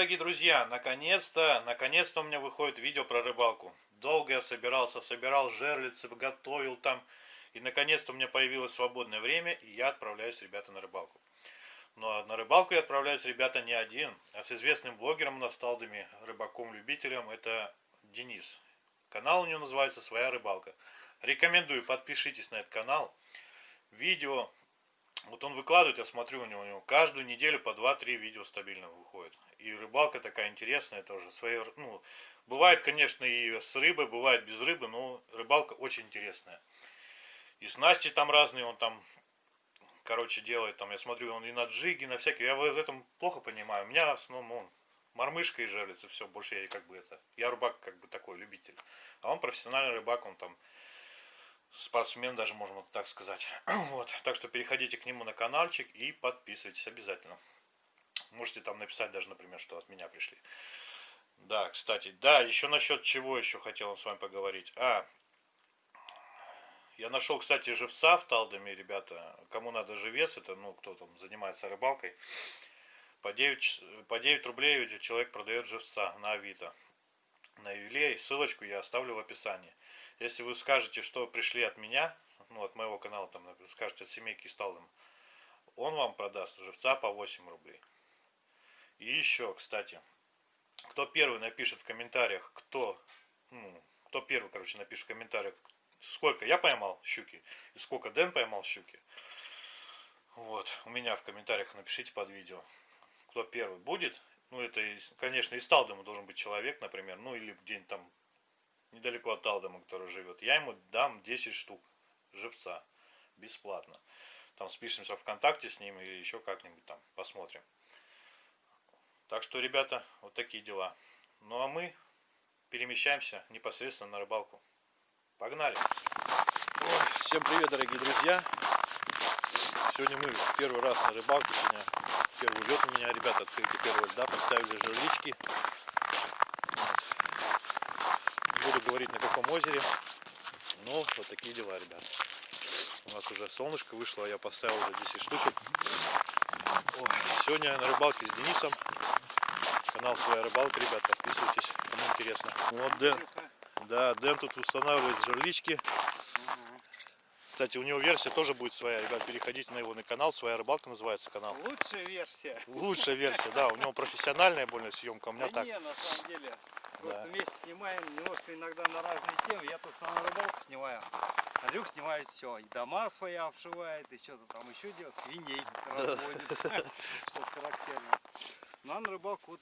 дорогие друзья! Наконец-то, наконец-то у меня выходит видео про рыбалку. Долго я собирался, собирал жерлицы, готовил там. И наконец-то у меня появилось свободное время, и я отправляюсь, ребята, на рыбалку. Но на рыбалку я отправляюсь, ребята, не один, а с известным блогером на сталдами, рыбаком-любителем, это Денис. Канал у него называется «Своя рыбалка». Рекомендую, подпишитесь на этот канал. Видео вот он выкладывает, я смотрю у него, у него каждую неделю по 2-3 видео стабильно выходит. И рыбалка такая интересная тоже. Свои, ну, бывает, конечно, и с рыбой, бывает без рыбы, но рыбалка очень интересная. И снасти там разные, он там, короче, делает. Там, я смотрю, он и на джиги, на всякие. Я в этом плохо понимаю. У меня в основном он мормышка и жерлица, все, больше я как бы это. Я рыбак как бы такой, любитель. А он профессиональный рыбак, он там спортсмен, даже можно так сказать. Вот. Так что переходите к нему на каналчик и подписывайтесь обязательно. Можете там написать даже, например, что от меня пришли. Да, кстати, да, еще насчет чего еще хотел с вами поговорить. А, я нашел, кстати, живца в Талдоме, ребята. Кому надо живец, это, ну, кто там занимается рыбалкой. По 9, по 9 рублей человек продает живца на Авито. На ювелей. Ссылочку я оставлю в описании. Если вы скажете, что пришли от меня, ну, от моего канала, там, скажете от семейки Сталдом, он вам продаст живца по 8 рублей. И еще, кстати, кто первый напишет в комментариях, кто, ну, кто первый, короче, напишет в комментариях, сколько я поймал щуки и сколько Дэн поймал щуки. Вот, у меня в комментариях напишите под видео, кто первый будет. Ну, это, конечно, из Талдома должен быть человек, например, ну, или где-нибудь там недалеко от Талдома, который живет, я ему дам 10 штук живца бесплатно. Там спишемся ВКонтакте с ним или еще как-нибудь там посмотрим. Так что, ребята, вот такие дела. Ну а мы перемещаемся непосредственно на рыбалку. Погнали! Ой, всем привет, дорогие друзья! Сегодня мы первый раз на рыбалке. Сегодня первый лед у меня, ребята, открытие первого льда. Поставили жерлички буду говорить на каком озере. Ну, вот такие дела, ребят. У нас уже солнышко вышло, я поставил уже 10 штучек. О, сегодня на рыбалке с Денисом. Канал Своя рыбалка, ребят, подписывайтесь, кому интересно. Вот Дэн, да, Дэн тут устанавливает жерлички. Кстати, у него версия тоже будет своя, ребят, переходите на его на канал, своя рыбалка называется канал. Лучшая версия. Лучшая версия, да, у него профессиональная больная съемка, у меня да так. Не, на самом деле, просто да. вместе снимаем, немножко иногда на разные темы. Я-то основную рыбалку снимаю, Андрюх снимает все, и дома свои обшивает, и что-то там еще делает, свиней разводит, что-то характерное. Ну а на рыбалку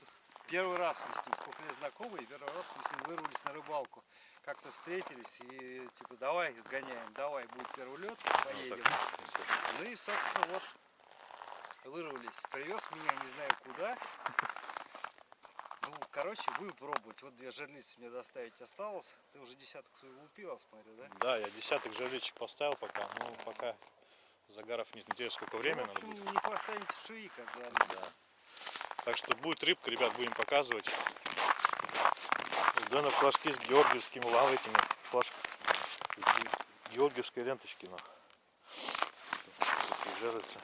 первый раз мы с ним, сколько лет знакомы, и первый раз мы с ним вырвались на рыбалку как-то встретились и типа давай сгоняем, давай, будет первый лед, поедем. Ну, и собственно вот вырвались. Привез меня не знаю куда. Ну, короче, будем пробовать. Вот две жерлицы мне доставить осталось. Ты уже десяток свой лупил, смотрю, да? Да, я десяток жерличек поставил пока. Ну, пока загаров нет. Интересно, сколько времени ну, в общем, надо будет. не поставите шеи, как говорится. Да. Так что будет рыбка, ребят, будем показывать. Да, флажки с георгиевскими лавриками. Флаж... Георгиевской ленточки. Такие жерлицы.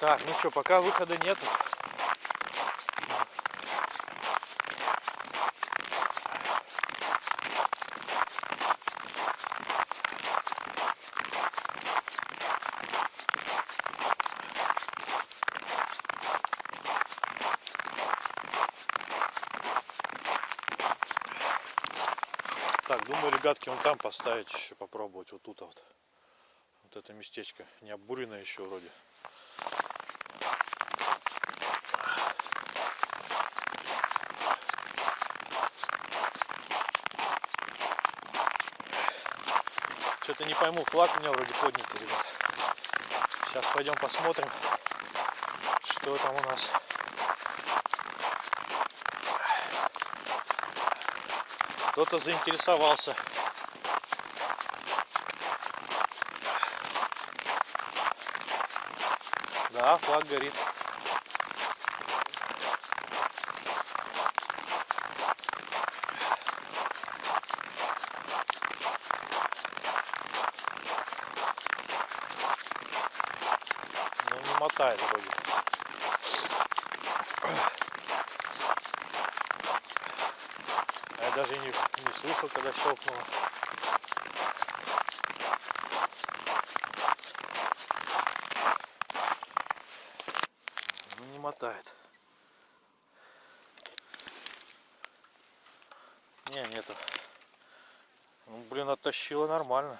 Так, ну что, пока выхода нету. Ребятки, вон там поставить еще попробовать. Вот тут вот. Вот это местечко. Не обурено еще вроде. Что-то не пойму, флаг у меня вроде поднятый, ребят. Сейчас пойдем посмотрим, что там у нас. Кто-то заинтересовался. Да, флаг горит. мотает вроде. А я даже и не, не слышал, когда щелкнуло. Ну не нету. Ну, блин, оттащила нормально.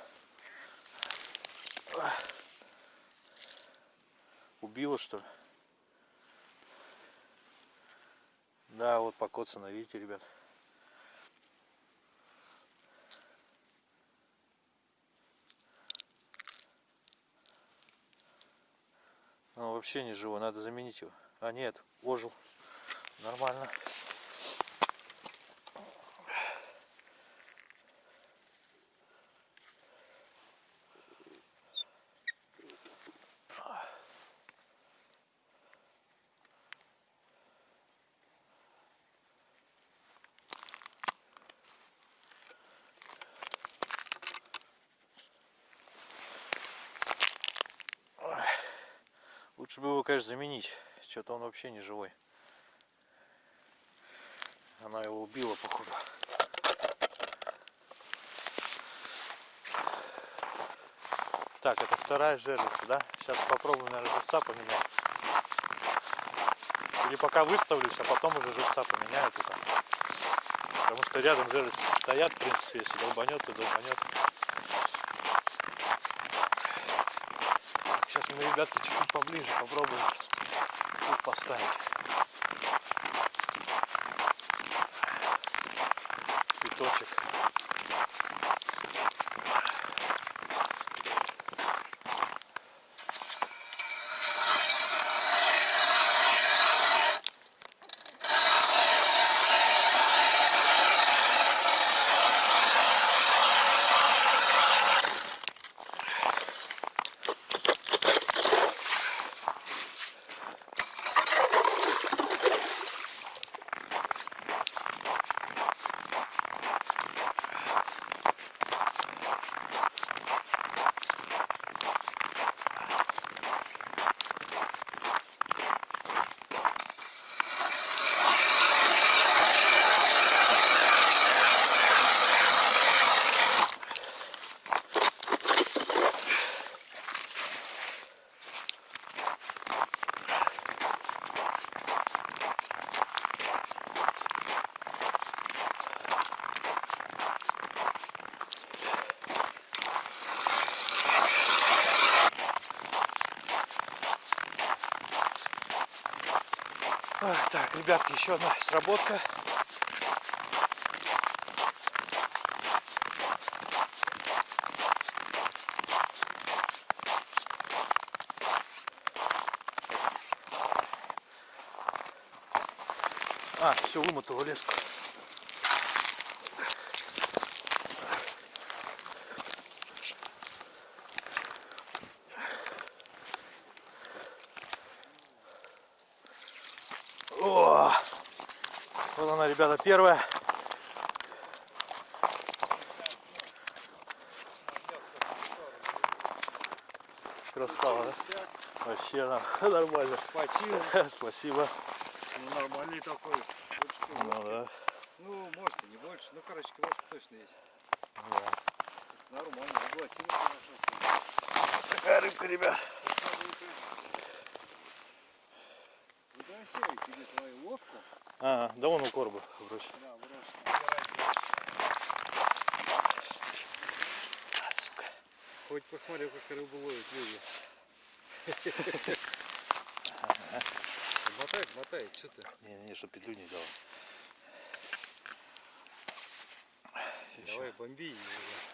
Убила что ли? Да, вот покоцано, видите, ребят. Он вообще не живой, надо заменить его. А нет, ожил. Нормально. Лучше бы его, конечно, заменить. Что-то он вообще не живой. Она его убила, походу. Так, это вторая жерлица, да? Сейчас попробую, наверное, живца поменять. Или пока выставлюсь, а потом уже живца поменяю туда. Потому что рядом жерлицы стоят, в принципе, если долбанет, то долбанет. Сейчас мы, ребятки, чуть-чуть поближе попробуем тут поставить. Цветочек. А, Так, ребятки, еще одна сработка. А, все, вымотала леску. О! Вот она, ребята, первая. Красава, да? Вообще она нормально. Спасибо. Спасибо. Ну, нормальный такой. Ну да. Ну, может и не больше. Ну, короче, ложка точно есть. да. Нормально. Заглотил хорошо. Такая рыбка, ребят. Выбрасывай тебе твою ложку. А, да вон у корба вроде. Да. А, сука. Хоть посмотрю, как рыбу ловят люди. Мотай, мотай, что ты? Не-не, что петлю не дал. Давай бомби ее уже.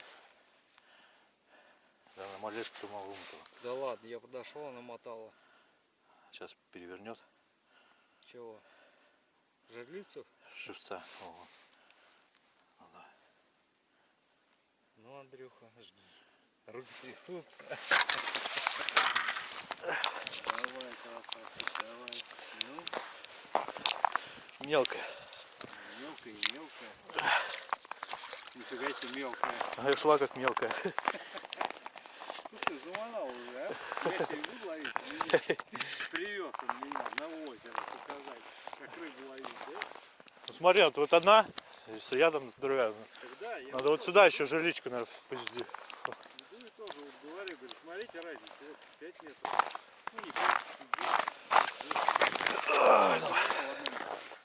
Да, на малешку ты могу вымотала. Да ладно, я подошел, она мотала. Сейчас перевернет Чего? Жерлицу? живца. Ого. Ну да. Ну, Андрюха, жги. Руки трясутся. Давай, красавчик, давай. Ну, Мелкая. мелкая и мелкая. Нифига себе мелкая. Она шла как мелкая. Слушай, заманал уже, а? Я себе буду ловить? Привез он меня на озеро показать, как рыбу ловить, да? Ну, смотри, вот, вот одна, если рядом другая. Тогда я Надо вот сюда еще жерличку, наверное, впусти. иду и тоже вот говорю, говорю, смотрите разница, вот 5 метров. Ну не 5, 10.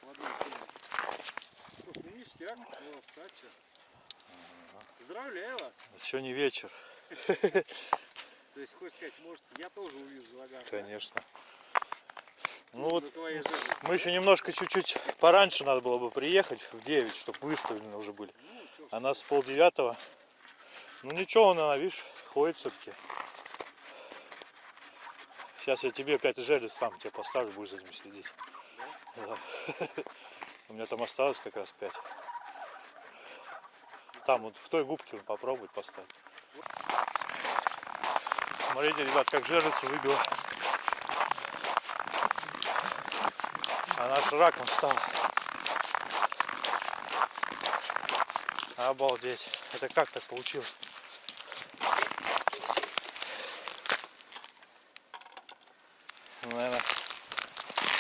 В одном теме. Слушай, ну ништяк, чё. Поздравляю вас. Еще не вечер, То есть, хочешь сказать, может, я тоже увижу загар. да? конечно. Ну вот мы еще немножко чуть-чуть пораньше надо было бы приехать, в 9, чтобы выставлены уже были. Ну, А нас пол девятого. Ну ничего, он, она, видишь, ходит все-таки. Сейчас я тебе опять жерлиц сам тебе поставлю, будешь за ним следить. Да. У меня там осталось как раз 5. Там вот в той губке попробует поставить. Смотрите, ребят, как жерлица выбила. Она аж раком стала. Обалдеть. Это как так получилось? Ну, наверное,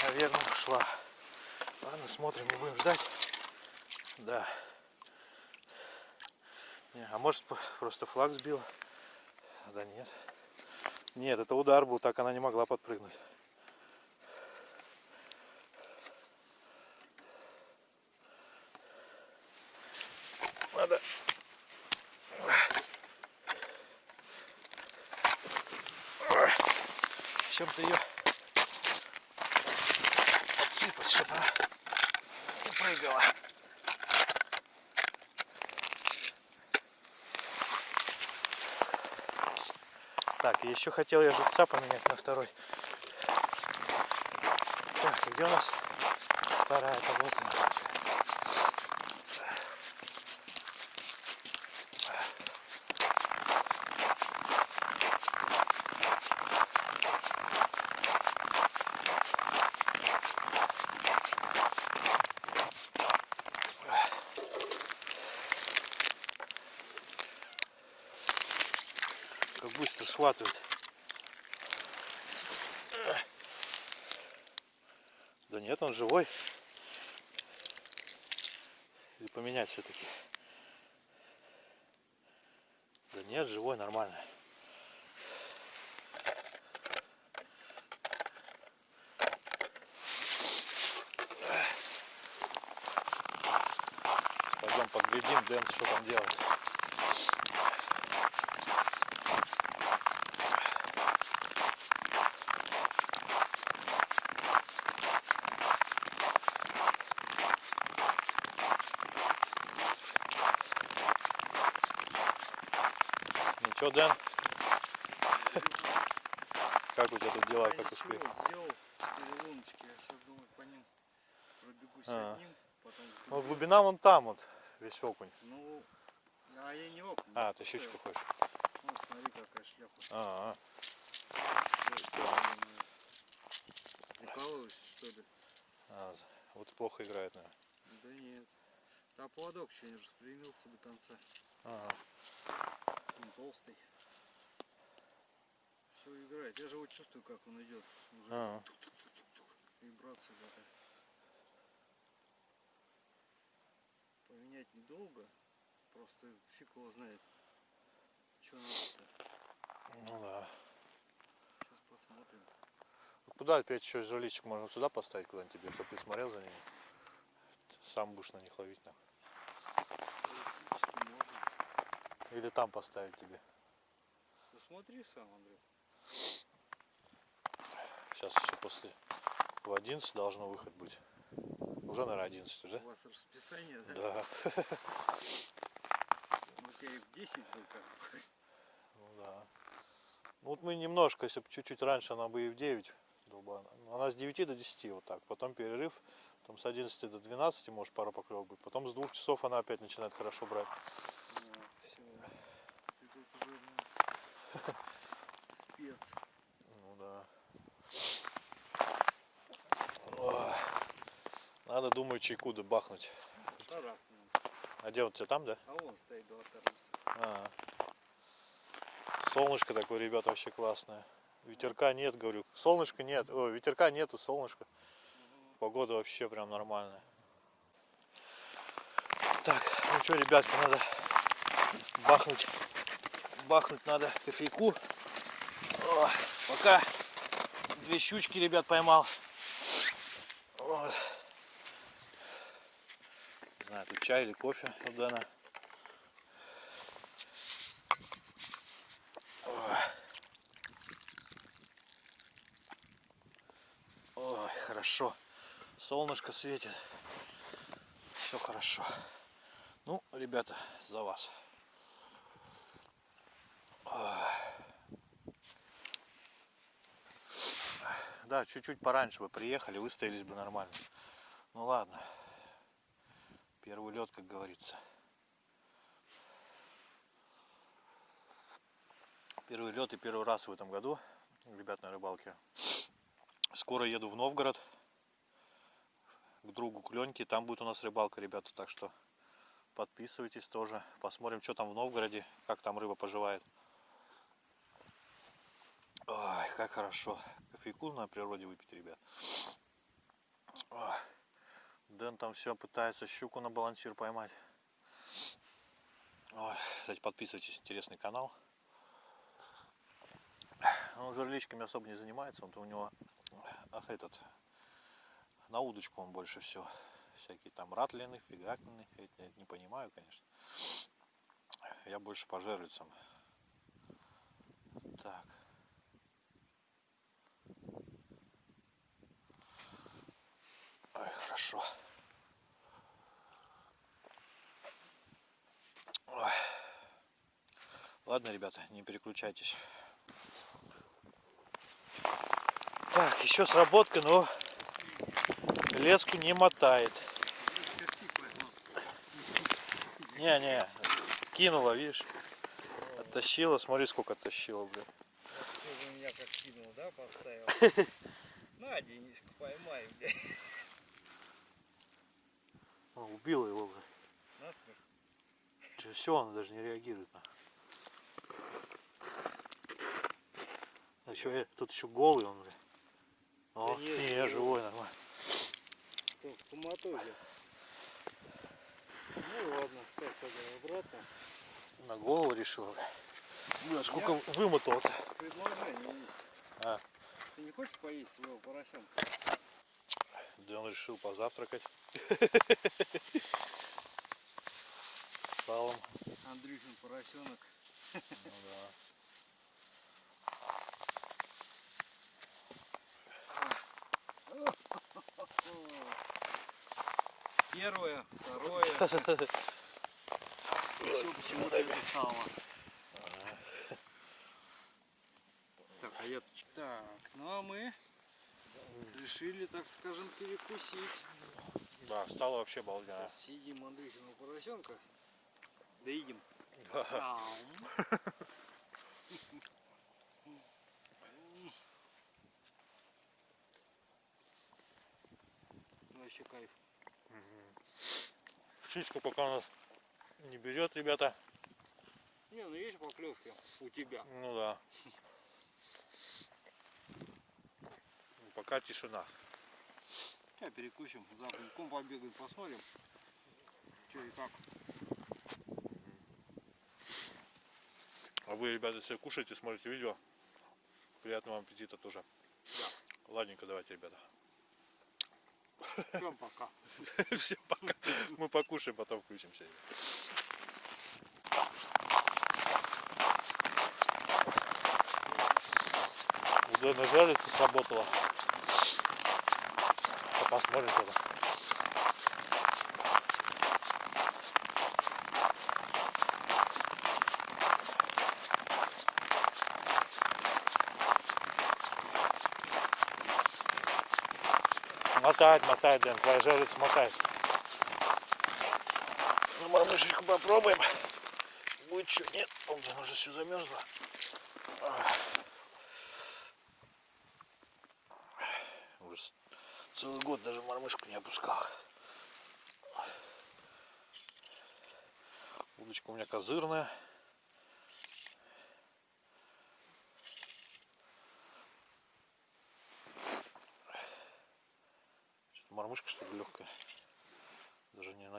наверное, ушла. Ладно, смотрим, не будем ждать. Да. Не, а может просто флаг сбила? Да нет. Нет, это удар был, так она не могла подпрыгнуть. Надо чем-то ее подсыпать, чтобы она не прыгала. Так, еще хотел я живца поменять на второй. Так, где у нас вторая? Это вот она Как быстро схватывает. Да нет, он живой. Или поменять все-таки. Да нет, живой, нормально. Пойдем поглядим, Дэн, что там делает. Ничего, Дэн? Как у тебя тут дела, как успех? сделал 4 луночки, я сейчас думаю по ним пробегусь А. одним, потом Ну, глубина вон там вот, весь окунь. Ну, а я не окунь. А, ты щучку хочешь? Ну, смотри, какая шляпа. А, Прикалываюсь, что ли? а, вот плохо играет, наверное. Да нет. А поводок еще не распрямился до конца. Ага. Он толстый. Все играет. Я же вот чувствую, как он идет. Уже Ага. тук-тук-тук-тук. вибрация такая. Поменять недолго. Просто фиг его знает. Что надо-то. Ну да. Сейчас посмотрим. Ну, Куда опять еще жерличек можно сюда поставить куда-нибудь тебе, чтобы ты смотрел за ними? Сам будешь на них ловить. нахуй. Теоретически можно. Или там поставить тебе. Ну смотри сам, Андрей. Сейчас еще после в 11 должно выход быть. Уже, наверное, 11 уже. У вас расписание, да? Да. Ну, У тебя и в 10 был как бы. Ну да. Ну вот мы немножко, если бы чуть-чуть раньше она бы и в 9 долбана. Она с 9 до 10 вот так. Потом перерыв. Там с 11 до 12 может пара поклевок быть. Потом с двух часов она опять начинает хорошо брать. все. Ты тут уже ну, спец. Ну да. Ой. Надо, думаю, чайку бахнуть. Шарахнем. А где вот тебя там, да? А он стоит, два торгуса. А. Солнышко такое, ребята, вообще классное. Ветерка нет, говорю. Солнышка нет. Ой, ветерка нету, солнышко. Погода вообще прям нормальная. Так, ну что, ребятки, надо бахнуть. Бахнуть надо кофейку. О, пока две щучки, ребят, поймал. Вот. Знаю, тут чай или кофе у Дэна. Ой. Ой, хорошо. Солнышко светит. Все хорошо. Ну, ребята, за вас. Да, чуть-чуть пораньше бы приехали, выстоялись бы нормально. Ну ладно. Первый лед, как говорится. Первый лед и первый раз в этом году, ребят, на рыбалке. Скоро еду в Новгород к другу к. Там будет у нас рыбалка, ребята. Так что подписывайтесь тоже. Посмотрим, что там в Новгороде, как там рыба поживает. Ой, как хорошо. Кофейку на природе выпить, ребят. Ой. Дэн там все пытается щуку на балансир поймать. Ой, кстати, подписывайтесь, интересный канал. Он жерличками особо не занимается, он у него ах, этот на удочку он больше все. Всякие там ратлины, фигатлины. Я не понимаю, конечно. Я больше по жерлицам. Так. Ой, хорошо. Ой. Ладно, ребята, не переключайтесь. Так, еще сработка, но леску не мотает. Не-не, кинула, видишь? Оттащила, смотри, сколько оттащила, блин. Ты меня как кинул, да, поставил? На, Дениску, поймай, блядь. Убила его, блин. Насмерть. Все, он даже не реагирует на. Еще, тут еще голый он, блин. О, Да нет, не, живой. живой, нормально. Коматозе. Ну ладно, ставь тогда обратно. На голову решила, блин. Бля, сколько вымотал-то. Предложение есть. А. Ты не хочешь поесть своего поросенка? Да он решил позавтракать. Салом. Андрюшин поросенок. Ну да. Первое, второе. Все почему-то сало. Так, а я так, ну а мы решили, так скажем, перекусить. Да, стало вообще балденно. Сейчас съедим Андрюхиного поросенка. Доедем. Вообще кайф. Птичку пока у нас не берет, ребята. Не, ну есть поклевки у тебя. Ну да. Пока тишина. Сейчас перекусим, за огоньком побегаем, посмотрим. Что и как. А вы, ребята, если кушаете, смотрите видео, приятного вам аппетита тоже. Ладненько, давайте, ребята. Всем пока. Всем пока. Мы покушаем, потом включимся. Уже нажали, сработало. Посмотрим тогда. Мотает, мотает, Дэн, твоя жерлица мотает. Ну, мормышечку попробуем. Будет что? Нет, о, блин, уже все замерзло. Уже целый год даже мормышку не опускал. Удочка у меня козырная. Мормышка что ли легкая?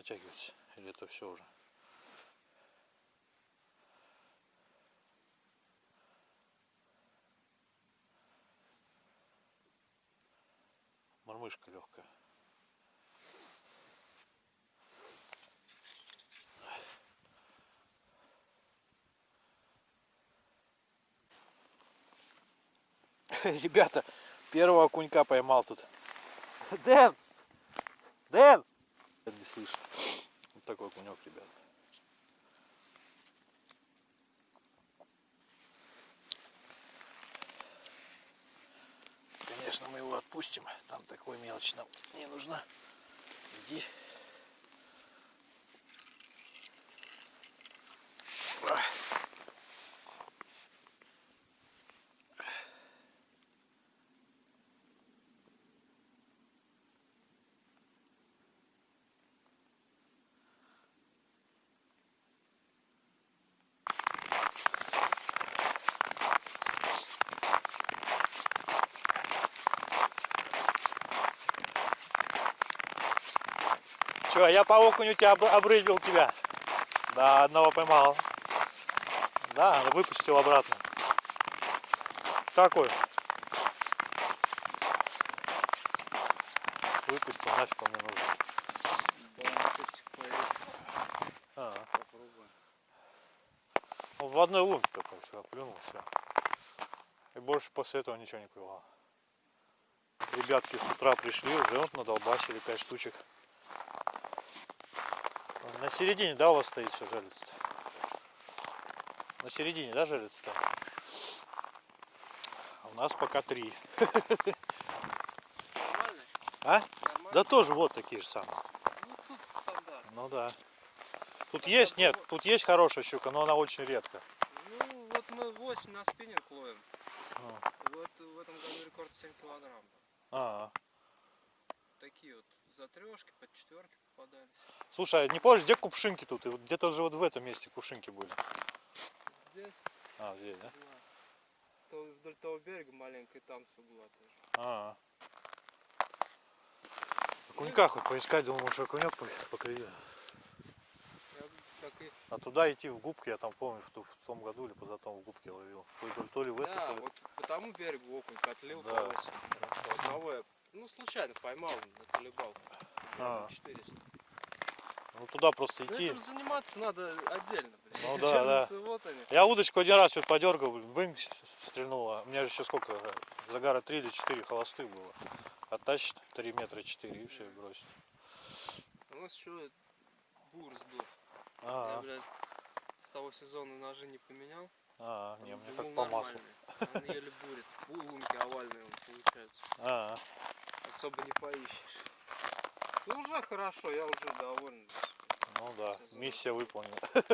Натягивается. Или это все уже? Мормышка легкая. Ребята, первого окунька поймал тут. Дэн! Дэн! Не слышно. Такой окунек, ребят. Конечно, мы его отпустим. Там такой мелочь нам не нужна. Иди. Ах. Че, я по окуню тебя об- обрызгал тебя. Да, одного поймал. Да, выпустил обратно. Какой? Выпустил, нафиг он мне нужен. А, Попробуем. ну, в одной лунке только все, плюнул, все. И больше после этого ничего не клевало. Ребятки с утра пришли, уже вот надолбасили 5 штучек. На середине, да, у вас стоит все жерлица На середине, да, жерлица? А у нас пока три. Нормально? А? Нормально? Да тоже вот такие же самые. Ну. Ну да. Тут есть, нет, тут есть хорошая щука, но она очень редко. Ну, вот мы 8 на спиннинг ловим. А. Вот в этом году рекорд 7 килограмм. А, за трешки, под четверки попадались. Слушай, а не помнишь, где кувшинки тут? И вот Где-то же вот в этом месте кувшинки были. Здесь А, здесь, да? То вдоль того берега маленькая там все была тоже. А. Окунька хоть поискать, думал, может окунек по- поклюет. Я так и... А туда идти в губки, я там помню, в, ту- в том году или позатом в губке ловил. То ли, то ли в Да, то ли- вот по тому берегу окунь котлил Да. по 8. Хорошо. Одного я, ну, случайно поймал на колебалку. А. 400. Ну туда просто идти. этим заниматься надо отдельно, блин. Ну да, да. Вот они. Я удочку один раз вот подергал, блин, стрельнула. У меня же еще сколько, загара 3 или 4 холостых было. Оттащит 3 метра 4 и все, бросит. У нас еще бур сдох. Я, А, блядь, с того сезона ножи не поменял. а, не, Он мне как по маслу. Он еле бурит. Лунки овальные он получается. А, Особо не поищешь. Ну уже хорошо, я уже доволен. ну да, миссия выполнена.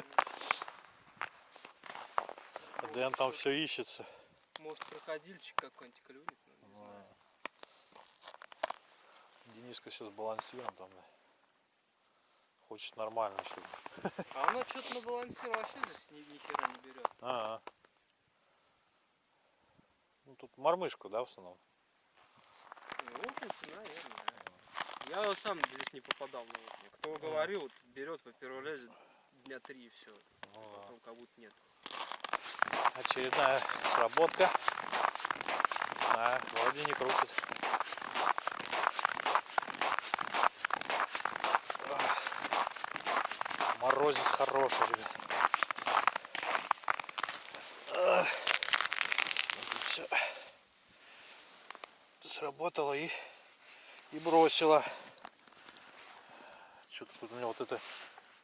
Дэн там все ищется. Может крокодильчик какой-нибудь клюнет, ну, не знаю. Дениска сейчас балансируем там. Хочет нормально, чтобы. А она что-то на балансире вообще здесь ни, ни хера не берет. А, Ну тут мормышку, да, в основном? Ну, наверное. Я сам здесь не попадал на окуня. Кто говорил, вот берет, во-первых, лезет дня три и все. Ну, да. Потом как будто нет. Очередная сработка. А, вроде не крутит. Морозец хороший, ребят. Ах. Вот всё. Сработало и, и бросила. Что-то тут у меня вот эта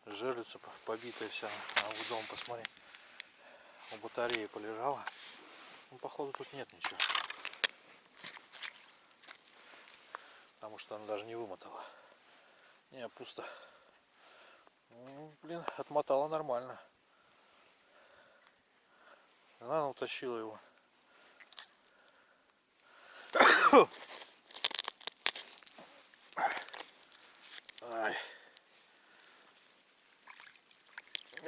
жерлица по- побитая вся. А в дом посмотри у батареи полежала. Ну, походу, тут нет ничего. Потому что она даже не вымотала. Не, пусто. Ну, блин, отмотала нормально. Она утащила его. Ай.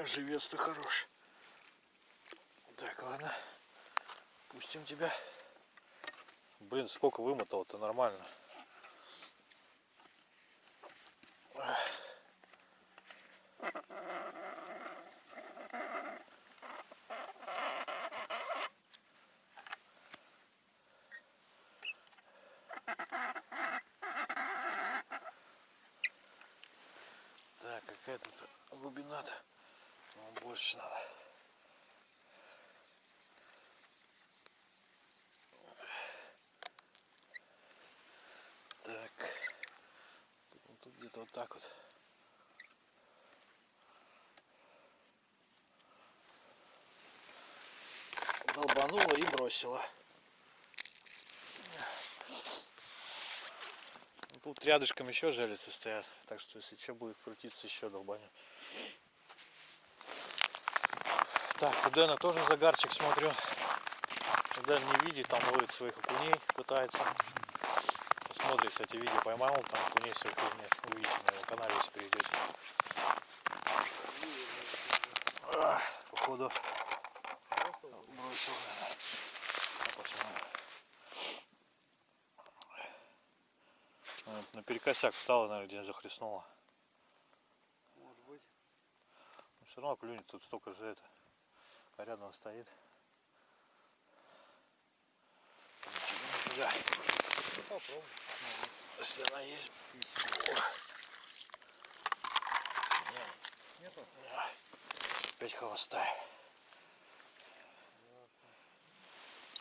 Живец-то хорош. Так, ладно. Пустим тебя. Блин, сколько вымотал-то нормально. Ах. Какая тут глубина-то? Ну, больше надо. Так. Ну, тут где-то вот так вот. Долбанула и бросила. Тут рядышком еще железцы стоят, так что если что будет крутиться, еще долбанет. Так, у Дэна тоже загарчик смотрю. Дэн не видит, там ловит своих окуней, пытается. Посмотрит, кстати, видео поймал, там окуней своих нет, увидите на его канале, если перейдете. Походу бросил. А, посмотрим. Вот, На перекосяк встала, наверное, где захлестнула. Может быть. Но все равно клюнет, тут столько же это. А рядом стоит. Нифига. Ну, попробуй. Если она есть. Нету? Опять холостая.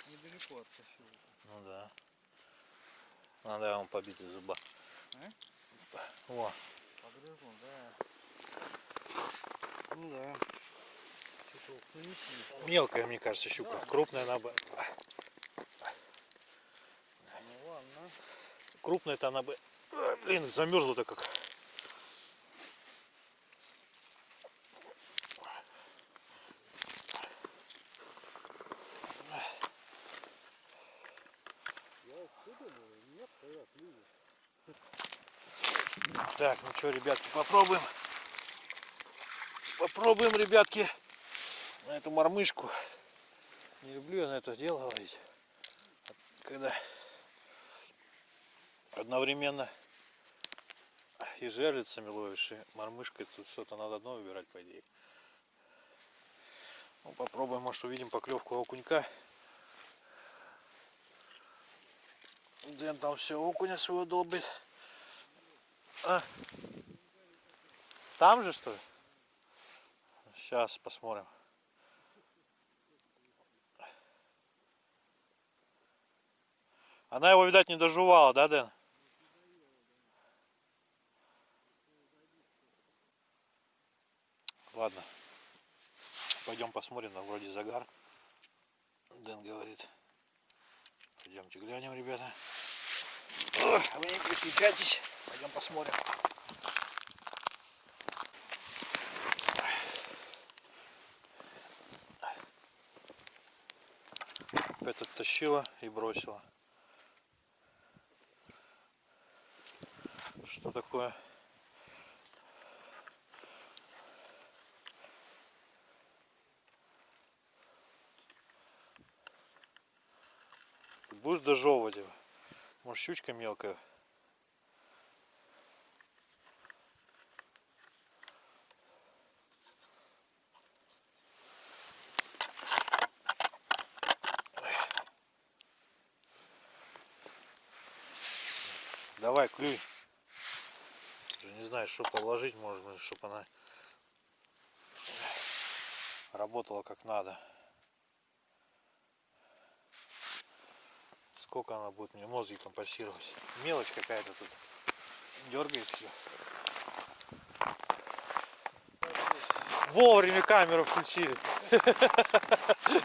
Недалеко оттащил. Ну да. А, да, он побитый зуба. А? О, Погрызло, да. Ну да. Мелкая, мне кажется, щука. Крупная она бы. Ну ладно. Крупная-то она бы. Блин, замерзла-то как. Я откуда был? Нет, когда клюет. Так, ну что, ребятки, попробуем. Попробуем, ребятки, на эту мормышку. Не люблю я на это дело ловить. Когда одновременно и жерлицами ловишь, и мормышкой тут что-то надо одно выбирать, по идее. Ну, попробуем, может увидим поклевку окунька. Дэн там все окуня своего долбит. А? Там же что ли? Сейчас посмотрим. Она его, видать, не доживала, да, Дэн? Ладно. Пойдем посмотрим, там вроде загар. Дэн говорит. Пойдемте глянем, ребята. Ой, вы не переключайтесь. Пойдем посмотрим. Опять оттащила и бросила. Что такое? Ты будешь дожевывать его? Может щучка мелкая? Давай, клюй. Уже не знаю, что положить, быть, чтобы она работала как надо. Сколько она будет мне мозги компасировать. Мелочь какая-то тут дергает все. Вовремя камеру включили.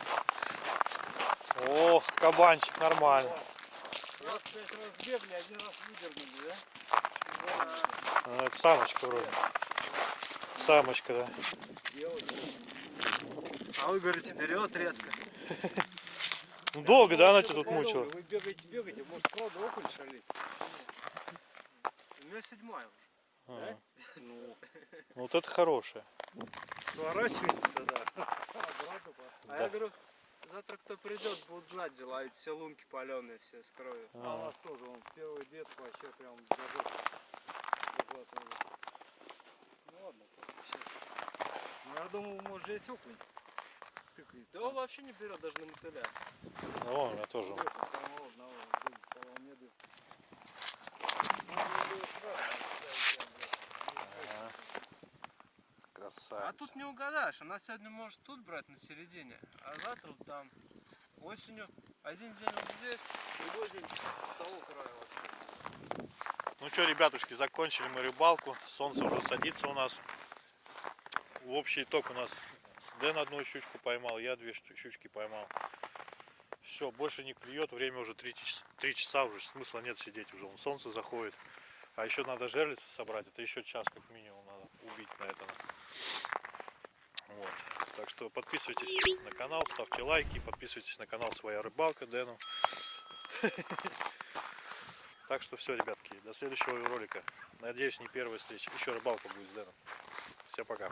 Ох, кабанчик нормально. Раз пять раз бегали, один раз выдернули, да? А, Это самочка вроде. Самочка, да. А вы говорите, берет редко. Ну долго, да, она тебя тут мучила? Вы бегаете, бегаете, может правда окунь шалит? У меня седьмая уже. А, Ну, вот это хорошее. сворачивайте тогда. А я говорю, завтра кто придет, будут знать дела, эти все лунки паленые все с кровью. А у нас тоже он первый дед вообще прям даже захватывали. Ну ладно, сейчас. Ну я думал, может здесь окунь. Тыкает. Да он вообще не берет даже на мотыля. Ну, вон у меня тоже. Красавец. А тут не угадаешь. Она сегодня может тут брать на середине, а завтра вот там. Осенью один день вот здесь, другой день с того края. Вот. Ну что, ребятушки, закончили мы рыбалку. Солнце уже садится у нас. В общий итог у нас Дэн одну щучку поймал, я две щу- щучки поймал. Все, больше не клюет, время уже 3 часа, три часа, уже смысла нет сидеть уже, вон солнце заходит. А еще надо жерлицы собрать, это еще час как минимум надо убить на этом. Вот. Так что подписывайтесь на канал, ставьте лайки, подписывайтесь на канал Своя Рыбалка Дэну. Так что все, ребятки, до следующего ролика. Надеюсь, не первая встреча. Еще рыбалка будет с Дэном. Всем пока.